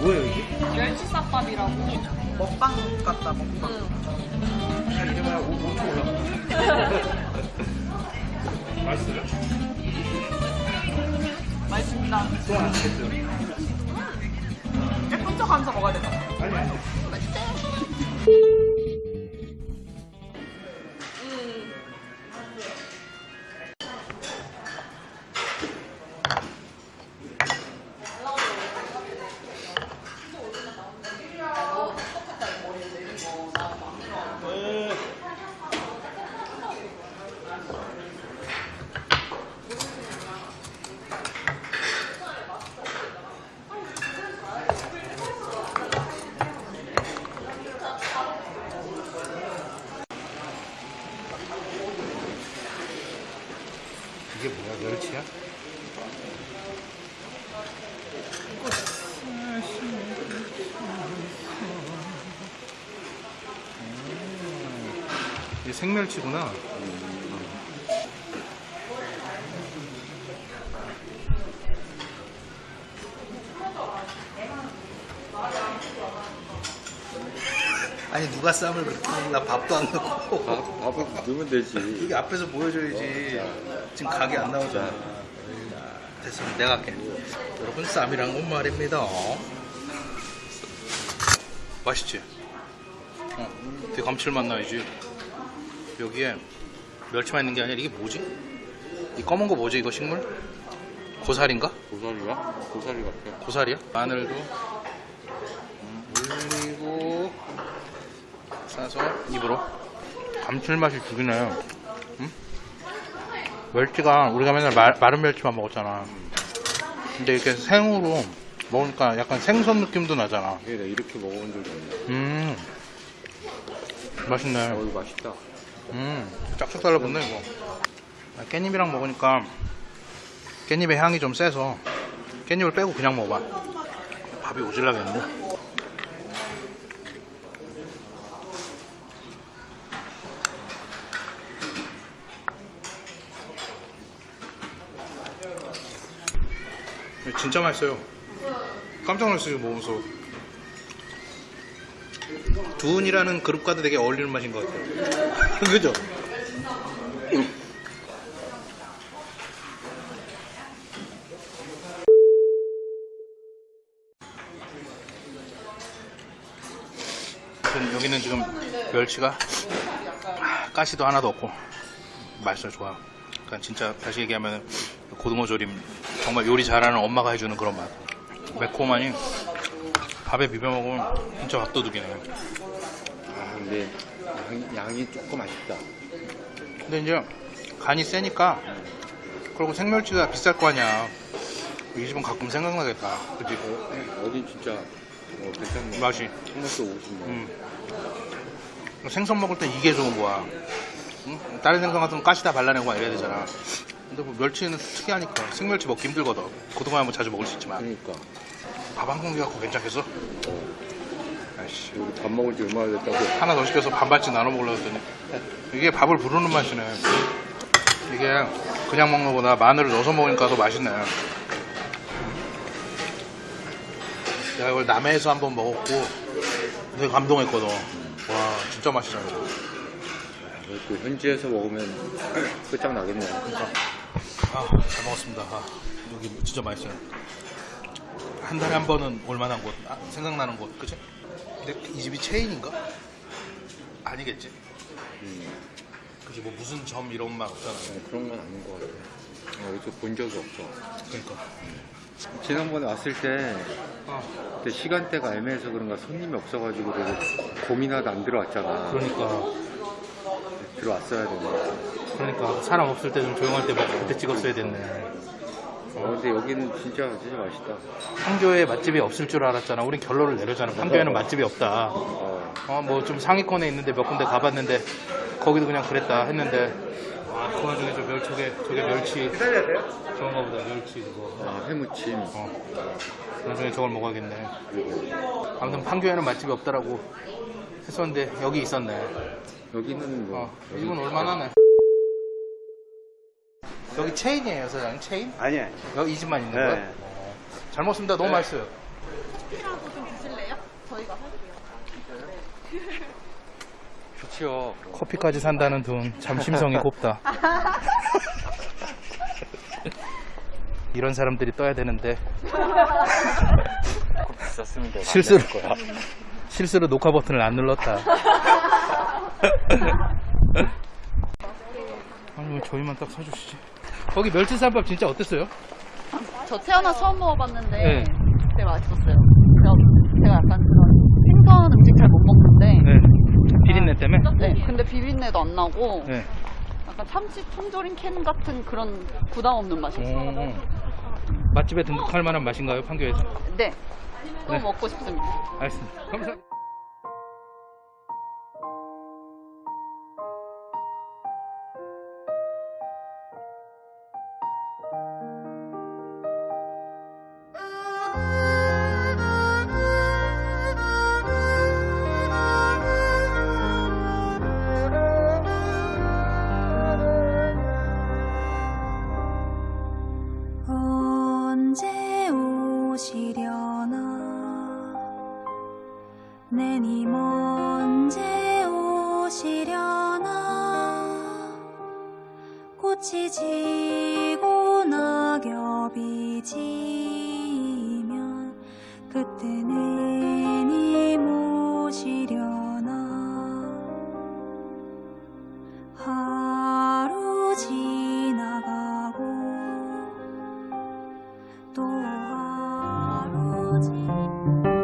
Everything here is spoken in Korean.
뭐예요 이게? 멸치쌈밥이라고. 먹방 같다 먹방. 응. 야, 이게 뭐야 5초 올라. 맛있어요? 맛있습니다. 안 됐어요. 예쁜 척 하면서 먹어야 되나? 아니 아니. 뭐야 멸치야? 음, 이게 생멸치구나. 아니 누가 쌈을 그렇게 먹나 밥도 안 넣고 밥, 밥을 넣으면 되지. 여기 앞에서 보여줘야지 지금 각이 안 나오잖아 됐어 내가 할게 여러분 쌈이란 건 말입니다 맛있지? 어, 되게 감칠맛 나야지 여기에 멸치만 있는 게 아니라 이게 뭐지? 이 검은 거 뭐지 이거 식물? 고사리인가? 고사리야? 고사리 같아. 고사리야? 마늘도 음, 올리고 싸서 입으로. 감칠맛이 죽이네 음? 멸치가 우리가 맨날 마, 마른 멸치만 먹었잖아. 근데 이렇게 생으로 먹으니까 약간 생선 느낌도 나잖아. 이게 내가 이렇게 먹어본 적이 없네. 음. 맛있네. 어, 이거 맛있다. 음 쫙쫙 달라붙네 이거. 아, 깻잎이랑 먹으니까 깻잎의 향이 좀 세서 깻잎을 빼고 그냥 먹어봐. 밥이 오질라겠는데 진짜 맛있어요. 깜짝 놀랐어요 먹으면서. 두은이라는 그룹과도 되게 어울리는 맛인 것 같아요. 그죠? 여기는 지금 멸치가 가시도 하나도 없고 맛있어요 좋아. 그러니까 진짜 다시 얘기하면 고등어 조림 정말 요리 잘하는 엄마가 해주는 그런 맛 매콤하니 밥에 비벼 먹으면 진짜 밥도둑이네 아, 근데 양이, 양이 조금 아쉽다. 근데 이제 간이 세니까 그리고 생멸치가 비쌀 거 아니야 이 집은 가끔 생각나겠다 그치? 어, 어딘 진짜 어, 괜찮네. 맛이 토마토 50만 원. 음. 생선 먹을 땐 이게 좋은 거야 응? 다른 생선 같은 건 가시 다 발라내고 막 이래야 되잖아 근데 뭐 멸치는 특이하니까 생멸치 먹기 힘들거든 고등어 하면 자주 먹을 수 있지만 그러니까. 밥 한 공기 갖고 괜찮겠어? 어, 아이씨 여기 밥 먹은 지 얼마나 됐다고. 하나 더 시켜서 반반씩 나눠 먹으려고 했더니 이게 밥을 부르는 맛이네 이게 그냥 먹는 거보다 마늘을 넣어서 먹으니까 더 맛있네 내가 이걸 남해에서 한번 먹었고 되게 감동했거든 와 진짜 맛있잖아 이거. 또 현지에서 먹으면 끝장나겠네. 아, 잘 먹었습니다 아, 여기 진짜 맛있어요 한 달에 한 번은 올만한 곳 아, 생각나는 곳 그치? 근데 이 집이 체인인가? 아니겠지 음, 그치 뭐 무슨 점 이런 말 없잖아 어, 그런 건 아닌 것 같아. 어, 여기서 본 적이 없어. 그러니까 지난번에 왔을 때 아, 그때 시간대가 애매해서 그런가 손님이 없어가지고 되게 고민하다 안 들어왔잖아. 그러니까 들어왔어야 되네. 그러니까 사람 없을 때 좀 조용할 때 먹고 그때 찍었어야 됐네. 어, 근데 여기는 진짜 진짜 맛있다. 판교에 맛집이 없을 줄 알았잖아. 우린 결론을 내렸잖아. 판교에는 맛집이 없다. 어, 어뭐 좀 상위권에 있는데 몇 군데 가봤는데 거기도 그냥 그랬다 했는데 와그 와중에 저 멸, 저게 저게 멸치. 저건가 보다 멸치 그거. 아, 회무침. 어. 나중에 저걸 먹어야겠네. 아무튼 판교에는 맛집이 없다라고 했었는데 여기 있었네 여기는 뭐 어, 이 집은 얼마나네 여기 체인이에요 사장님 체인? 아니야. 여기 이 집만 있는 네. 거야? 어. 잘 먹습니다 너무 맛있어요 피라도 좋지요. 커피까지 산다는 돈 참 심성이 곱다. 이런 사람들이 떠야 되는데 비쌌습니다. 실수로. 실수로 녹화 버튼을 안 눌렀다. 아니 왜 저희만 딱 사주시지? 거기 멸치쌈밥 진짜 어땠어요? 저 태어나 처음 먹어봤는데 네. 되게 맛있었어요. 제가, 제가 약간 그런 생선 음식 잘 못 먹는데 네. 비린내 때문에? 네, 근데 비린내도 안 나고 네. 약간 참치 통조림 캔 같은 그런 부담 없는 맛이었어요. 오. 맛집에 등극할 만한 맛인가요, 판교에서? 네, 또 네. 먹고 싶습니다. 알겠습니다. 감사합니다. 내님 언제 오시려나? 꽃이 지고 낙엽이 지면 그때 내님 오시려나? 하루 지나가고 또 하루 지나가고